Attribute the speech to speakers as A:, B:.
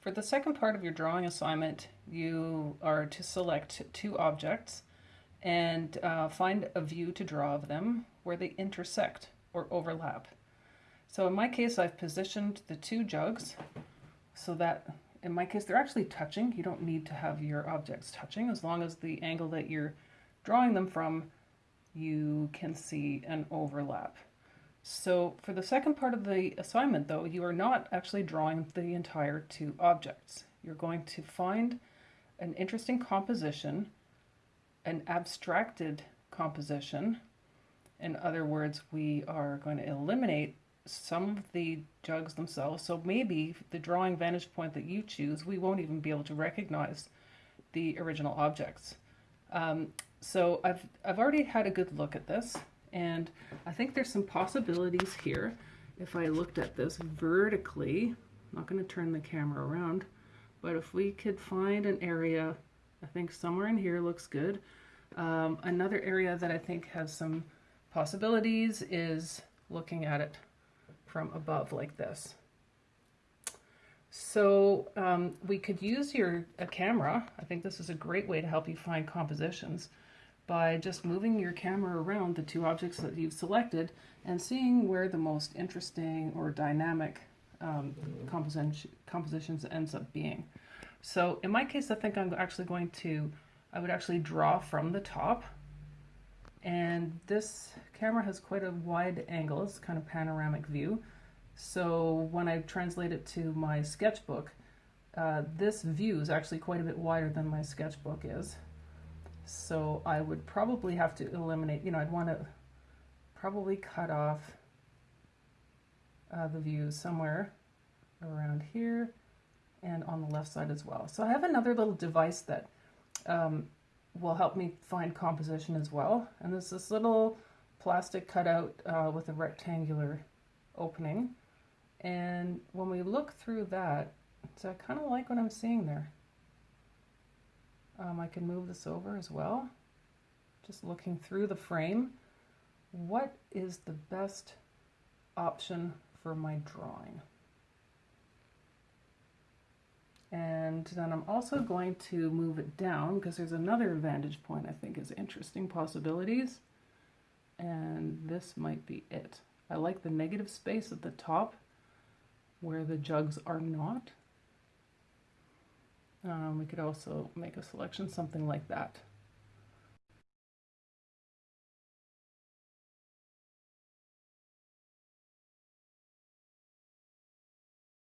A: For the second part of your drawing assignment, you are to select two objects and uh, find a view to draw of them where they intersect or overlap. So in my case, I've positioned the two jugs so that in my case, they're actually touching. You don't need to have your objects touching as long as the angle that you're drawing them from, you can see an overlap. So for the second part of the assignment though, you are not actually drawing the entire two objects. You're going to find an interesting composition, an abstracted composition. In other words, we are going to eliminate some of the jugs themselves. So maybe the drawing vantage point that you choose, we won't even be able to recognize the original objects. Um, so I've, I've already had a good look at this and I think there's some possibilities here. If I looked at this vertically, I'm not going to turn the camera around, but if we could find an area, I think somewhere in here looks good. Um, another area that I think has some possibilities is looking at it from above like this. So um, we could use your a camera. I think this is a great way to help you find compositions by just moving your camera around the two objects that you've selected and seeing where the most interesting or dynamic um, composition, compositions ends up being. So in my case, I think I'm actually going to, I would actually draw from the top. And this camera has quite a wide angle, it's kind of panoramic view. So when I translate it to my sketchbook, uh, this view is actually quite a bit wider than my sketchbook is. So I would probably have to eliminate, you know, I'd want to probably cut off uh, the view somewhere around here and on the left side as well. So I have another little device that um, will help me find composition as well. And there's this little plastic cutout uh, with a rectangular opening. And when we look through that, so I kind of like what I'm seeing there. Um, I can move this over as well. Just looking through the frame, what is the best option for my drawing? And then I'm also going to move it down because there's another vantage point I think is interesting possibilities. And this might be it. I like the negative space at the top where the jugs are not. Um, we could also make a selection, something like that.